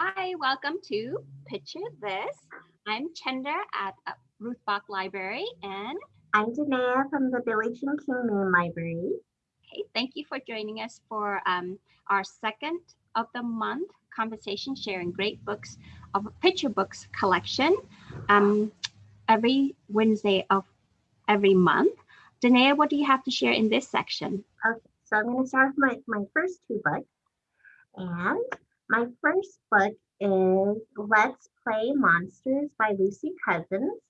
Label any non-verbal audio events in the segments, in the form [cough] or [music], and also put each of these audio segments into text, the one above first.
Hi, welcome to Picture This. I'm Chenda at uh, Ruth Bach Library and I'm Danea from the Billie Jean King Main Library. Okay, thank you for joining us for um, our second of the month conversation sharing great books of picture books collection um, every Wednesday of every month. Danea, what do you have to share in this section? Okay, so I'm going to start with my, my first two books. And my first book is Let's Play Monsters by Lucy Cousins.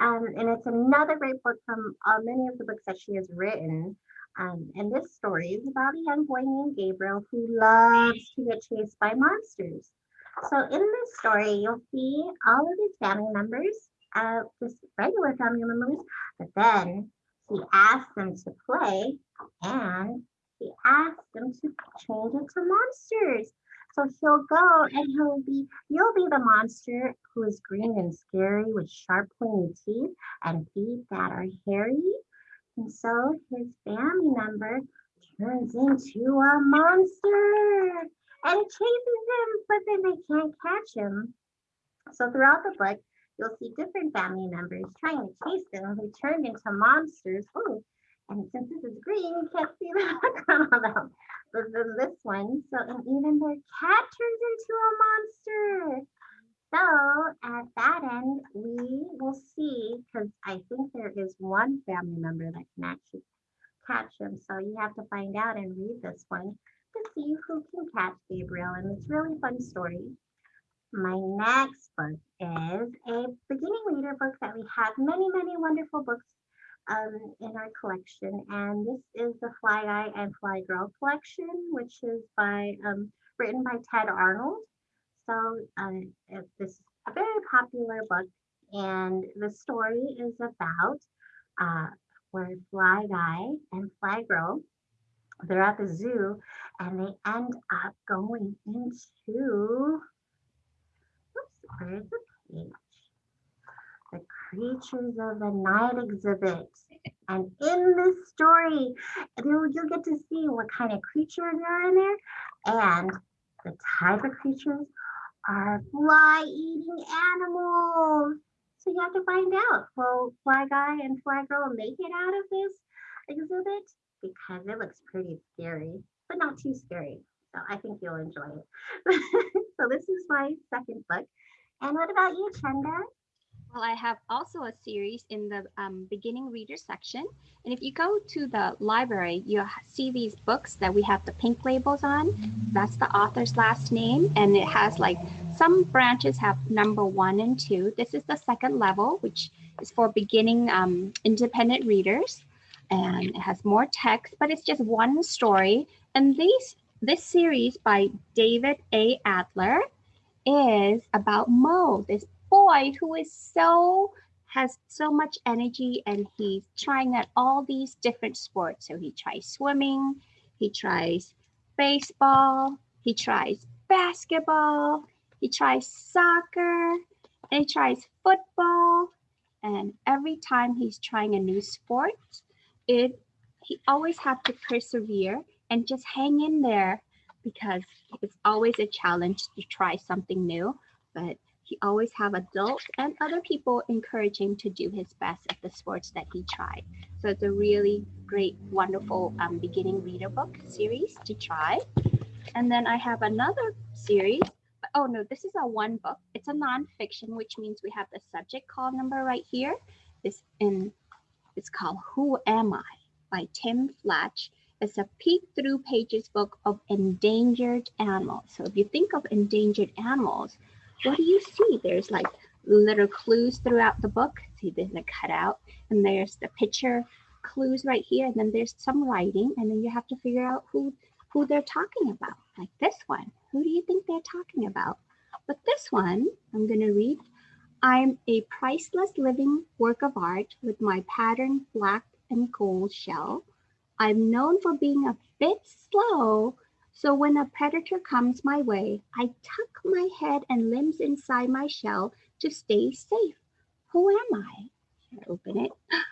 Um, and it's another great book from uh, many of the books that she has written. Um, and this story is about a young boy named Gabriel who loves to get chased by monsters. So in this story, you'll see all of his family members, uh, just regular family members, but then he asks them to play and he asks them to change into monsters. So he'll go and he'll be, you'll be the monster who is green and scary with sharp pointy teeth and feet that are hairy. And so his family member turns into a monster and chases him, but then they can't catch him. So throughout the book, you'll see different family members trying to chase them who turned into monsters. Oh, and since this is green, you can't see [laughs] the background of them. This one, so and even their cat turns into a monster. So at that end, we will see, because I think there is one family member that can actually catch him. So you have to find out and read this one to see who can catch Gabriel. And it's really fun story. My next book is a beginning reader book that we have many, many wonderful books um, in our collection. And this is the Fly Guy and Fly Girl collection, which is by um, written by Tedd Arnold. So uh, this is a very popular book. And the story is about uh, where Fly Guy and Fly Girl, they're at the zoo and they end up going into, oops, where's the page? Creatures of the Night exhibit. And in this story, you'll, get to see what kind of creatures are in there. And the type of creatures are fly-eating animals. So you have to find out, will Fly Guy and Fly Girl make it out of this exhibit? Because it looks pretty scary, but not too scary. So I think you'll enjoy it. [laughs] so this is my second book. And what about you, Chenda? Well, I have also a series in the um, beginning reader section. And if you go to the library, you'll see these books that we have the pink labels on. That's the author's last name. And it has like some branches have number one and two. This is the second level, which is for beginning um, independent readers. And it has more text, but it's just one story. And these this series by David A. Adler is about Mo, this boy who is so has so much energy and he's trying at all these different sports. So he tries swimming, he tries baseball, he tries basketball, he tries soccer, and he tries football. And every time he's trying a new sport, it he always have to persevere and just hang in there because it's always a challenge to try something new. But he always have adults and other people encourage him to do his best at the sports that he tried. So it's a really great, wonderful um, beginning reader book series to try. And then I have another series. Oh no, this is a one book. It's a nonfiction, which means we have the subject call number right here. This in it's called Who Am I by Tim Flach. It's a peek through pages book of endangered animals. So if you think of endangered animals, what do you see? There's like little clues throughout the book. See, there's a cutout and there's the picture clues right here. And then there's some writing and then you have to figure out who, who they're talking about. Like this one, who do you think they're talking about? But this one, I'm gonna read. I'm a priceless living work of art with my patterned black and gold shell. I'm known for being a bit slow, so when a predator comes my way, I tuck my head and limbs inside my shell to stay safe. Who am I? Here, open it. [gasps]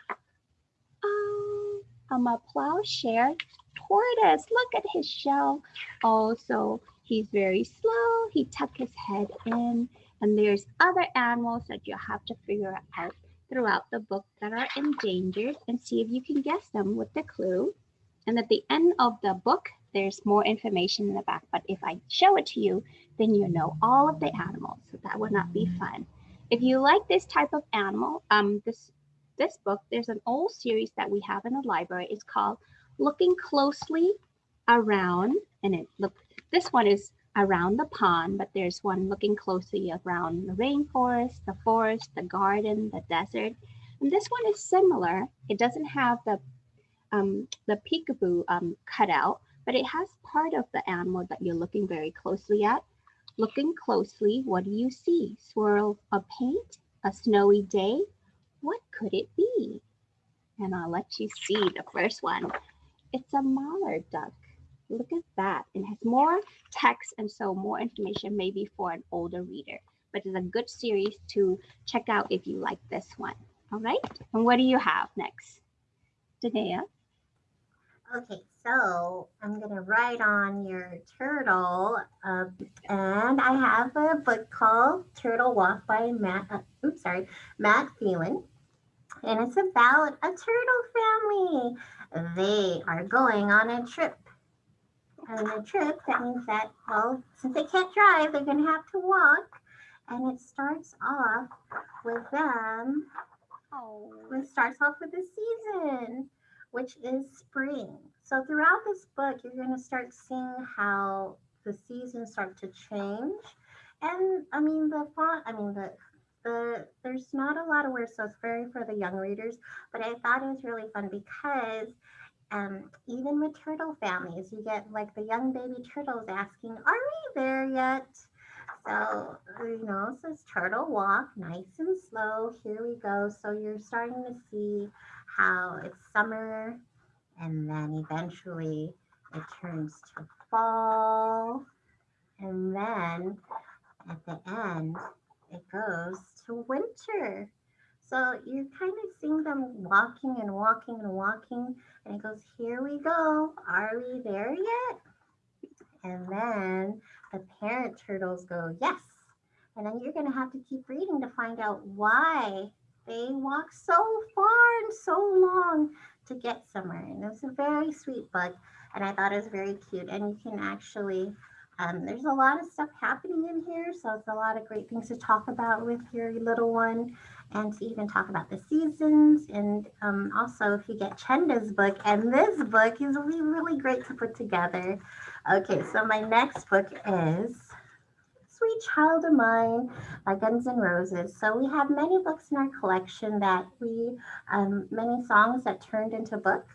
Oh, I'm a plowshare tortoise. Look at his shell. Also, He's very slow. He tucked his head in. And there's other animals that you'll have to figure out throughout the book that are endangered and see if you can guess them with the clue. And at the end of the book, there's more information in the back. But if I show it to you, then you know all of the animals. So that would not be fun. If you like this type of animal, um, this this book, there's an old series that we have in the library. It's called Looking Closely Around, and it look this one is around the pond, but there's one looking closely around the rainforest, the forest, the garden, the desert. And this one is similar. It doesn't have the um, the peekaboo um, cut out, but it has part of the animal that you're looking very closely at. Looking closely, what do you see? Swirl of paint, a snowy day, what could it be? And I'll let you see the first one. It's a mallard duck. Look at that. It has more text and so more information maybe for an older reader, but it's a good series to check out if you like this one. All right. And what do you have next? Danae? Okay, so I'm gonna write on your turtle, uh, and I have a book called Turtle Walk by Matt. Uh, oops, sorry, Matt Phelan and it's about a turtle family. They are going on a trip. And a trip, that means that, well, since they can't drive, they're going to have to walk. And it starts off with them. Oh. It starts off with the season, which is spring. So throughout this book, you're going to start seeing how the seasons start to change. And I mean, the font, I mean, the the there's not a lot of words, so it's very for the young readers. But I thought it was really fun because um, even with turtle families, you get like the young baby turtles asking, "Are we there yet?" So you know, it says turtle walk, nice and slow. Here we go. So you're starting to see how it's summer, and then eventually it turns to fall, and then at the end it goes to winter. So you're kind of seeing them walking and walking and walking, and it goes, Here we go. Are we there yet? And then the parent turtles go, Yes. And then you're going to have to keep reading to find out why they walk so far and so long to get somewhere. And it was a very sweet book, and I thought it was very cute. And you can actually um, there's a lot of stuff happening in here, so it's a lot of great things to talk about with your little one and to even talk about the seasons. And um, also, if you get Chenda's book, and this book is really, really great to put together. Okay, so my next book is Sweet Child of Mine by Guns N' Roses. So we have many books in our collection that we, um, many songs that turned into book.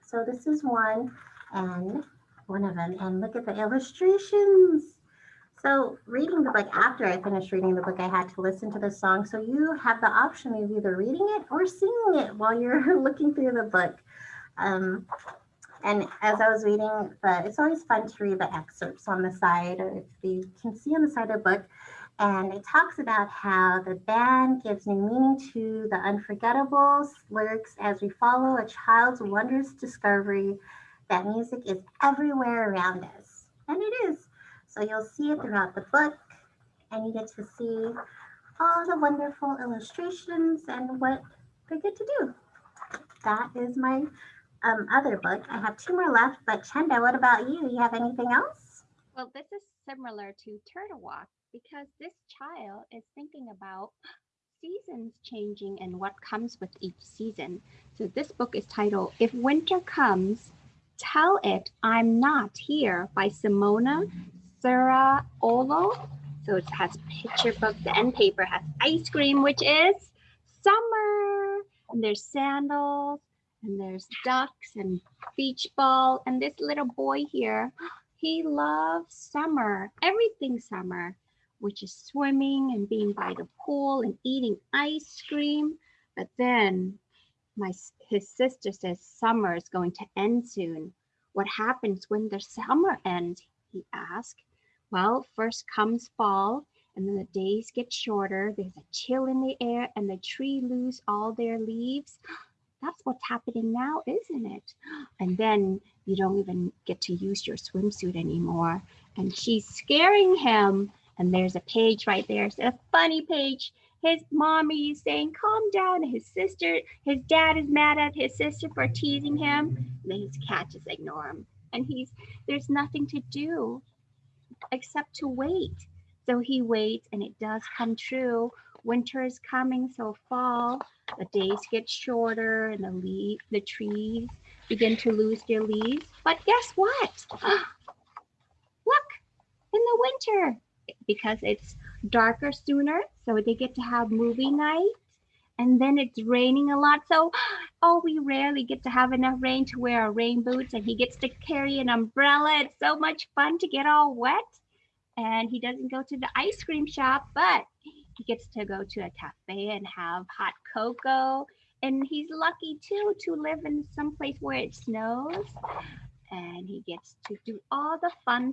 So this is one, and one of them and look at the illustrations. So reading the book after I finished reading the book, I had to listen to the song. So you have the option of either reading it or singing it while you're [laughs] looking through the book. Um, and as I was reading, the, it's always fun to read the excerpts on the side, or if you can see on the side of the book. And it talks about how the band gives new meaning to the unforgettable lyrics as we follow a child's wondrous discovery that music is everywhere around us. And it is. So you'll see it throughout the book and you get to see all the wonderful illustrations and what they get to do. That is my um, other book. I have two more left, but Chenda, what about you? You have anything else? Well, this is similar to Turtle Walk because this child is thinking about seasons changing and what comes with each season. So this book is titled If Winter Comes, Tell It I'm Not Here by Simona Ciraolo. So it has picture book. The end paper has ice cream, which is summer. And there's sandals and there's ducks and beach ball. And this little boy here, [gasps] he loves summer, everything summer, which is swimming and being by the pool and eating ice cream. But then my his sister says summer is going to end soon. What happens when the summer ends? He asked. Well, first comes fall, and then the days get shorter. There's a chill in the air, and the tree lose all their leaves. That's what's happening now, isn't it? And then you don't even get to use your swimsuit anymore. And she's scaring him. And there's a page right there. It's a funny page. His mommy is saying, calm down. His sister, his dad is mad at his sister for teasing him. And then his cat just ignore him. And he's there's nothing to do except to wait. So he waits and it does come true. Winter is coming, so fall, the days get shorter and the leaf, the trees begin to lose their leaves. But guess what? [gasps] Look, in the winter, because it's darker sooner, so they get to have movie night. And then it's raining a lot. So, [gasps] oh, we rarely get to have enough rain to wear our rain boots, and he gets to carry an umbrella. It's so much fun to get all wet. And he doesn't go to the ice cream shop, but he gets to go to a cafe and have hot cocoa and he's lucky too to live in some place where it snows and he gets to do all the fun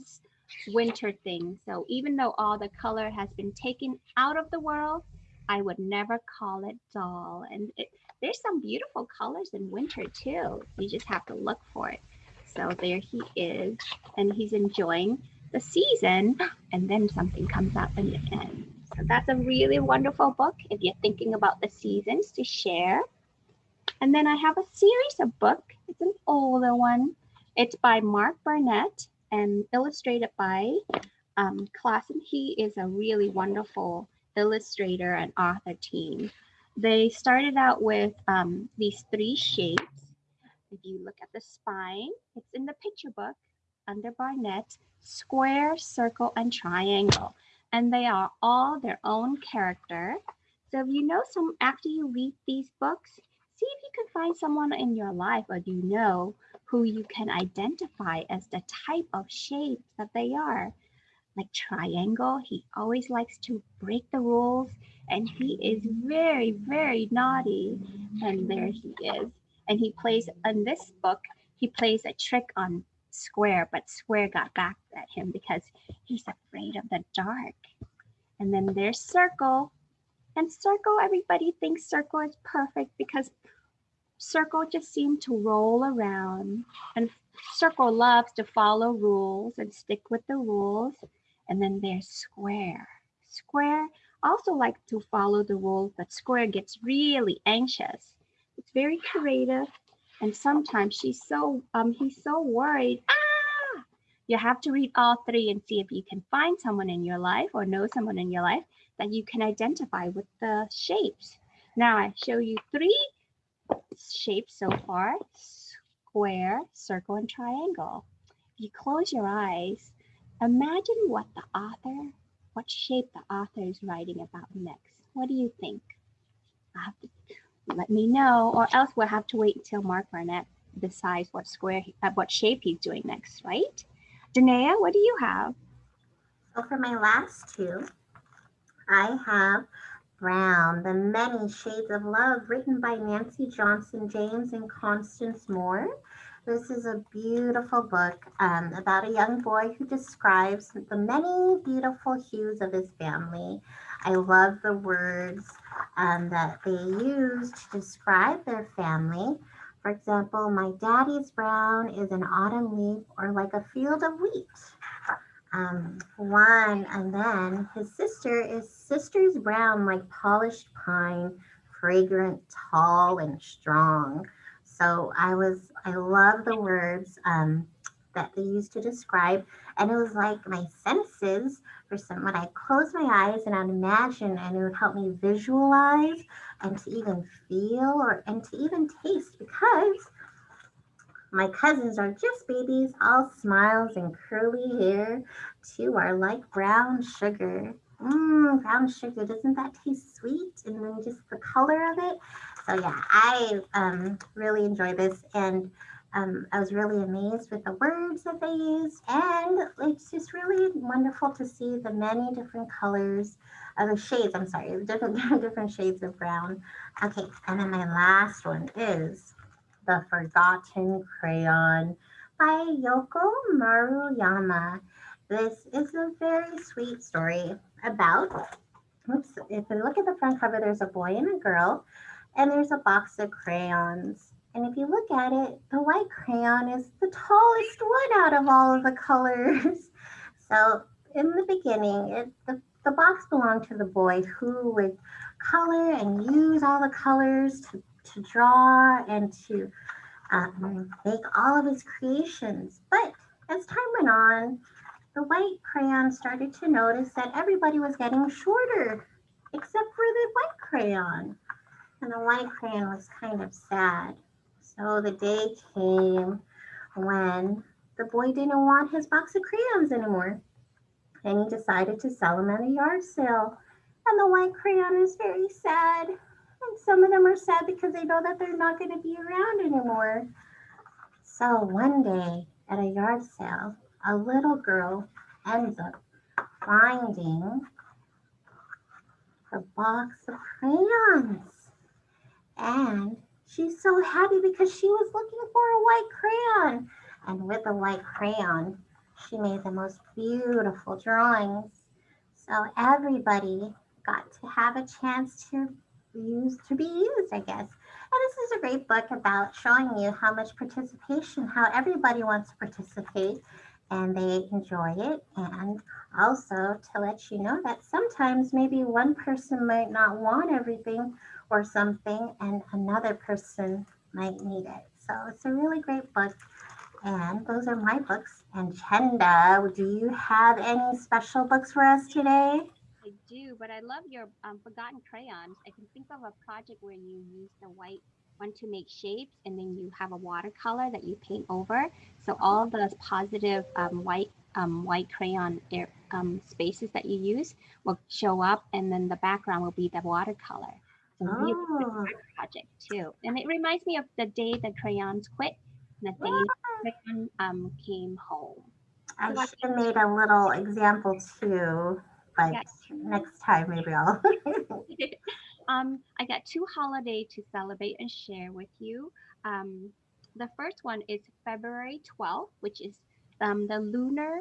winter things. So even though all the color has been taken out of the world i would never call it dull. And it, there's some beautiful colors in winter too. You just have to look for it. So there he is and he's enjoying the season and then something comes up in the end so that's a really wonderful book if you're thinking about the seasons to share and then I have a series of book. It's an older one. It's by Mac Barnett and illustrated by um, and He is a really wonderful illustrator and author team. They started out with um, these three shapes. If you look at the spine, it's in the picture book under Barnett, square, circle, and triangle. And they are all their own character. So if you know some, after you read these books, see if you can find someone in your life or you know who you can identify as the type of shape that they are. Like triangle, he always likes to break the rules and he is very, very naughty. And there he is. And he plays in this book, he plays a trick on Square, but Square got back at him because he's afraid of the dark. And then there's Circle, and circle, everybody thinks circle is perfect because circle just seemed to roll around and circle loves to follow rules and stick with the rules. And then there's square. Square also likes to follow the rules, but square gets really anxious. It's very creative. And sometimes she's so um he's so worried. Ah! You have to read all three and see if you can find someone in your life or know someone in your life that you can identify with the shapes. Now I show you three shapes so far, square, circle, and triangle. If you close your eyes, imagine what the author, what shape the author is writing about next. What do you think? To, let me know, or else we'll have to wait until Mac Barnett decides what square, uh, what shape he's doing next, right? Danae, what do you have? So for my last two, I have Brown, The Many Shades of Love, written by Nancy Johnson James and Constance Moore. This is a beautiful book um, about a young boy who describes the many beautiful hues of his family. I love the words um, that they use to describe their family. For example, my daddy's brown is an autumn leaf or like a field of wheat um, one, and then his sister is Sister's Brown, like polished pine, fragrant, tall, and strong. So I was, I love the words um, that they use to describe. And it was like my senses, for some, when I close my eyes and I'd imagine, and it would help me visualize and to even feel or, and to even taste because my cousins are just babies, all smiles and curly hair. Two are like brown sugar. Mmm, brown sugar. Doesn't that taste sweet? And then just the color of it. So yeah, I um, really enjoy this. And um, I was really amazed with the words that they used. And it's just really wonderful to see the many different colors of the shades. I'm sorry, [laughs] different, different shades of brown. Okay, and then my last one is the Forgotten Crayon by Yoko Maruyama. This is a very sweet story about, if you look at the front cover, there's a boy and a girl, and there's a box of crayons. And if you look at it, the white crayon is the tallest one out of all of the [laughs] colors. So in the beginning, it, the, the box belonged to the boy who would color and use all the colors to, to draw and to um, make all of his creations. But as time went on, the white crayon started to notice that everybody was getting shorter except for the white crayon. And the white crayon was kind of sad. So the day came when the boy didn't want his box of crayons anymore. And he decided to sell them at a yard sale. And the white crayon is very sad. And some of them are sad because they know that they're not going to be around anymore. So one day at a yard sale, a little girl ends up finding her box of crayons. And she's so happy because she was looking for a white crayon. And with a white crayon, she made the most beautiful drawings. So everybody got to have a chance to use to be used, I guess. And this is a great book about showing you how much participation, how everybody wants to participate and they enjoy it. And also to let you know that sometimes maybe one person might not want everything or something and another person might need it. So it's a really great book. And those are my books. And Chenda, do you have any special books for us today? I do, but I love your um, forgotten crayons. I can think of a project where you use the white one to make shapes and then you have a watercolor that you paint over. So all the positive um, white um, white crayon air, um, spaces that you use will show up and then the background will be the watercolor. Really Oh, project too. And it reminds me of the day the crayons quit and the day the crayon um, came home. I should have made a little example too, but Yeah. next time maybe I'll. [laughs] [laughs] um, I got two holidays to celebrate and share with you. Um, the first one is February 12th, which is um, the lunar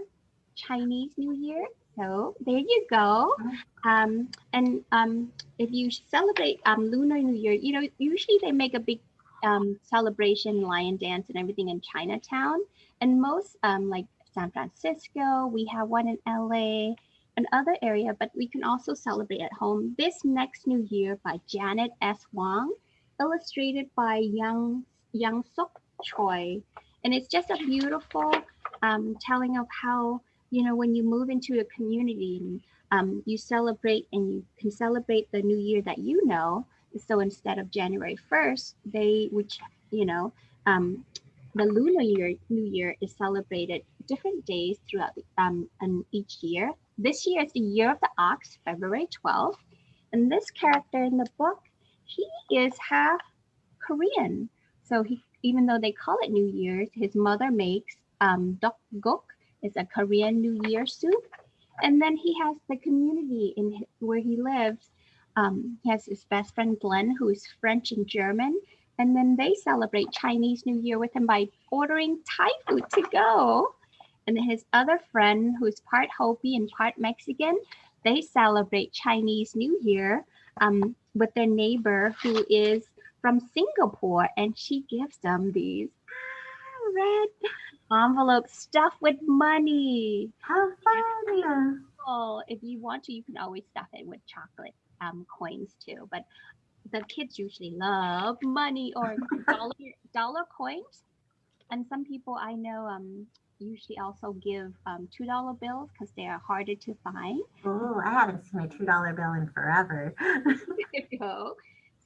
Chinese New Year. So there you go. Um, and um, if you celebrate um, Lunar New Year, you know, usually they make a big um, celebration, lion dance, and everything in Chinatown. And most, um, like San Francisco, we have one in LA, and other area, but we can also celebrate at home. This next New Year by Janet S. Wong, illustrated by Young Young Sok Choi, and it's just a beautiful um, telling of how you know when you move into a community and um, you celebrate and you can celebrate the new year that you know. So instead of January 1st, they, which, you know, um, the lunar year, new year is celebrated different days throughout the, um, and each year. This year is the year of the ox, February 12th. And this character in the book, he is half Korean. So he, even though they call it New Year's, his mother makes um, tteokguk, it's a Korean New Year soup. And then he has the community in where he lives. Um, he has his best friend Glenn, who is French and German. And then they celebrate Chinese New Year with him by ordering Thai food to go. And then his other friend, who's part Hopi and part Mexican, they celebrate Chinese New Year um, with their neighbor who is from Singapore. And she gives them these ah, red envelopes stuffed with money. How fun! Oh, if you want to, you can always stuff it with chocolate um, coins too. But the kids usually love money or [laughs] dollar dollar coins. And some people I know um, usually also give um, two dollar bills because they are harder to find. Oh, I haven't seen a two dollar bill in forever. there you go.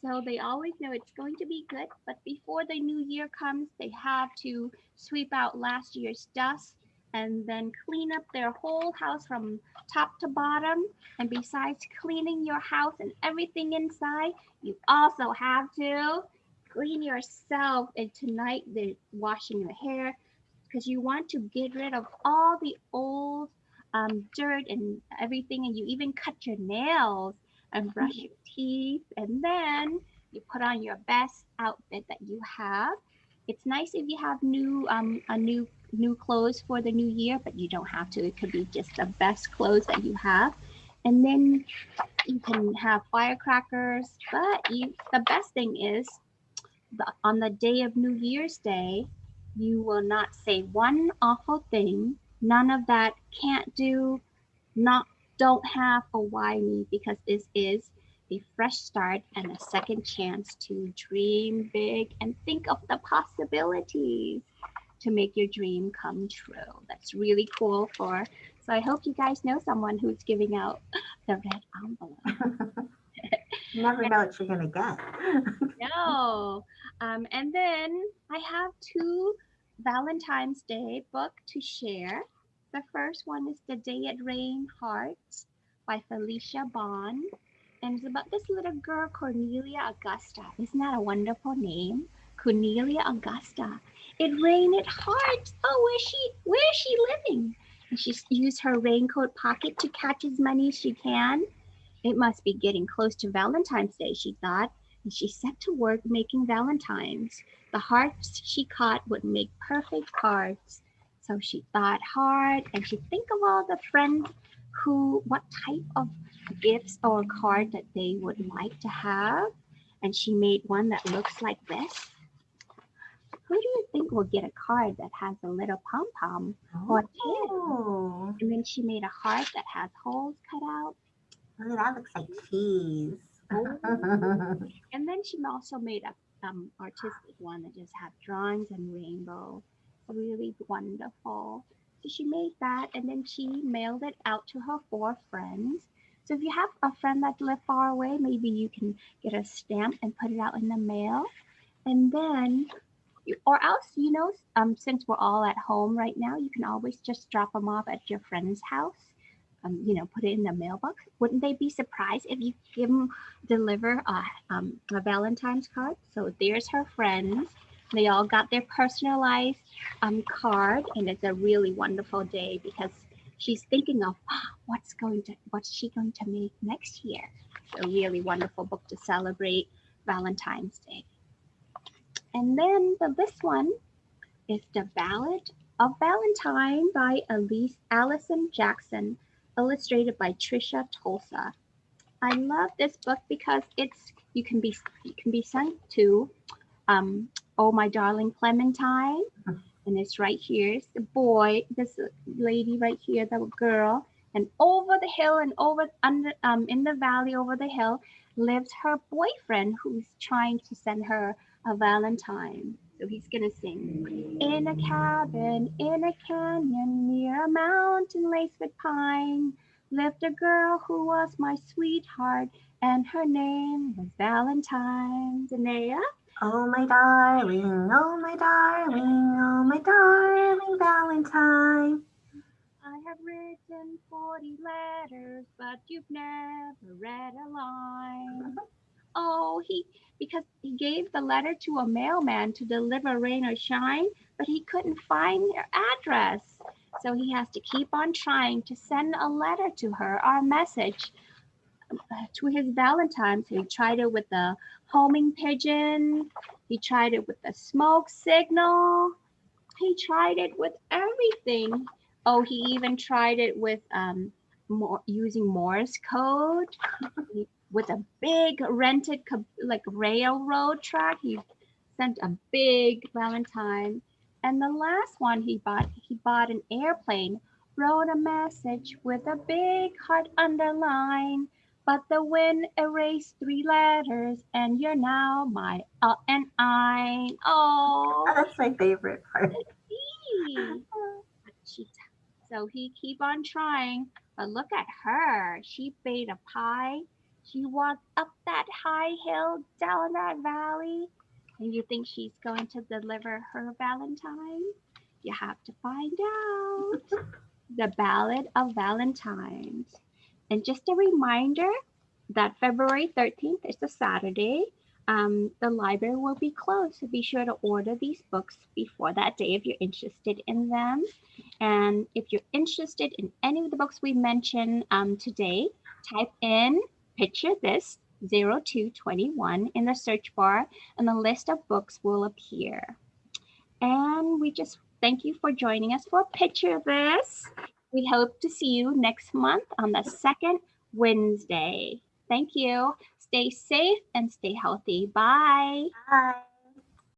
So they always know it's going to be good. But before the new year comes, they have to sweep out last year's dust and then clean up their whole house from top to bottom. And besides cleaning your house and everything inside, you also have to clean yourself. And tonight they're washing your hair because you want to get rid of all the old um, dirt and everything. And you even cut your nails and brush your teeth. And then you put on your best outfit that you have. It's nice if you have new um, a new new clothes for the new year, but you don't have to. It could be just the best clothes that you have. And then you can have firecrackers, but you the best thing is the, on the day of New Year's Day, you will not say one awful thing. None of that can't do, not don't have a why me because this is a fresh start and a second chance to dream big and think of the possibilities to make your dream come true. That's really cool for, so I hope you guys know someone who's giving out the red envelope. You [laughs] never know what you're gonna get. [laughs] no. Um, and then I have two Valentine's Day book to share. The first one is The Day It Rained Hearts by Felicia Bond. And it's about this little girl, Cornelia Augusta. Isn't that a wonderful name? Cornelia Augusta. It rained hard. Oh, where's she? Where is she living? And she used her raincoat pocket to catch as many as she can. It must be getting close to Valentine's Day, she thought, and she set to work making valentines. The hearts she caught would make perfect cards. So she thought hard and she think of all the friends who, what type of gifts or card that they would like to have. And she made one that looks like this. Who do you think will get a card that has a little pom pom or tail? Oh, And then she made a heart that has holes cut out. oh, that looks like cheese. And then she also made a um, artistic one that just had drawings and rainbow. Really wonderful. So she made that and then she mailed it out to her four friends. So if you have a friend that live far away, maybe you can get a stamp and put it out in the mail. And then, or else, you know, um, since we're all at home right now, you can always just drop them off at your friend's house. Um, you know, put it in the mailbox. Wouldn't they be surprised if you give them deliver a, um, a Valentine's card? So there's her friends. They all got their personalized um, card, and it's a really wonderful day because she's thinking of "Ah, what's going to what's she going to make next year. It's A really wonderful book to celebrate Valentine's Day. And then the this one is the Ballad of Valentine by Elise Alison Jackson, illustrated by Tricia Tusa. I love this book because it's you can be you can be sent to um, oh my darling Clementine, and it's right here. It's the boy, this lady right here, the girl, and over the hill and over under um in the valley over the hill lives her boyfriend who's trying to send her a Valentine. So he's gonna sing in a cabin in a canyon near a mountain laced with pine lived a girl who was my sweetheart and her name was Valentine. Danae? Oh my darling, oh my darling, oh my darling Valentine. I have written 40 letters, but you've never read a line. [laughs] Oh, he, because he gave the letter to a mailman to deliver rain or shine, but he couldn't find their address. So he has to keep on trying to send a letter to her or a message uh, to his Valentine. So he tried it with the homing pigeon, he tried it with the smoke signal, he tried it with everything. Oh, he even tried it with um, more, using Morse code with a big rented like railroad track. He sent a big Valentine. And the last one he bought, he bought an airplane, wrote a message with a big heart underline. But the wind erased three letters, and you're now my uh, and I. Oh, that's my favorite part. [laughs] So he keep on trying, but look at her. She made a pie. She walked up that high hill, down that valley, and you think she's going to deliver her Valentine? You have to find out. [laughs] the Ballad of Valentines. And just a reminder that February 13th is a Saturday. Um, the library will be closed, so be sure to order these books before that day if you're interested in them. And if you're interested in any of the books we mentioned um, today, type in picture this 0221 in the search bar, and the list of books will appear. And we just thank you for joining us for Picture This. We hope to see you next month on the second Wednesday. Thank you. Stay safe and stay healthy. Bye. Bye.